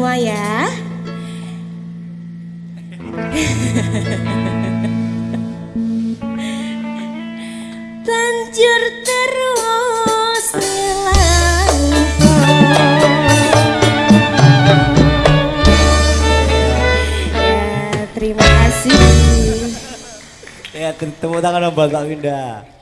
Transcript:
semua ya. Banjur terus Ya, terima kasih. Ya, ketemu tangan Mbak Winda.